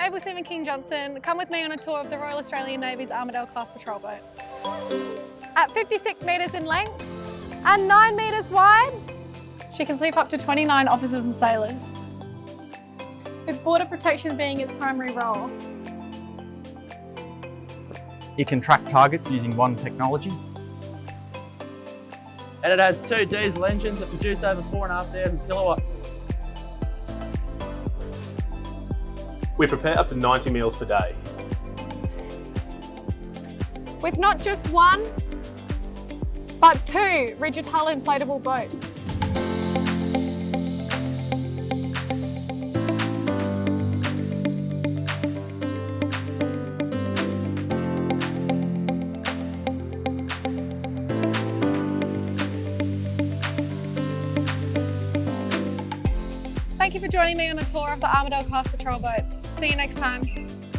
Able Seaman King Johnson. Come with me on a tour of the Royal Australian Navy's Armidale class patrol boat. At 56 metres in length and 9 metres wide, she can sleep up to 29 officers and sailors. With border protection being its primary role. It can track targets using one technology. And it has two diesel engines that produce over 4,500 kilowatts. We prepare up to 90 meals per day. With not just one, but two rigid hull inflatable boats. Thank you for joining me on a tour of the Armidale class patrol boat. See you next time.